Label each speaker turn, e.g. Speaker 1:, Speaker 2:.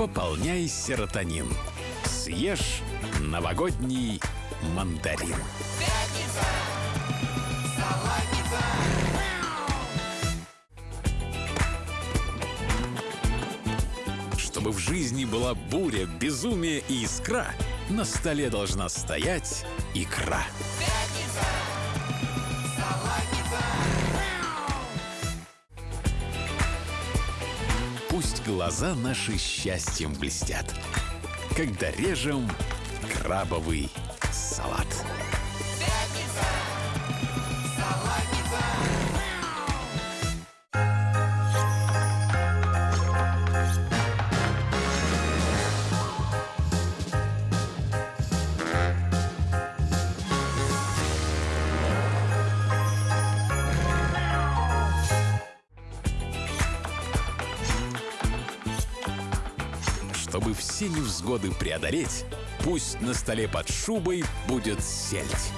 Speaker 1: пополняй серотонин. Съешь новогодний мандарин. Чтобы в жизни была буря, безумие и искра, на столе должна стоять икра. Пусть глаза наши счастьем блестят, когда режем крабовый салат. Чтобы все невзгоды преодолеть, пусть на столе под шубой будет сельдь.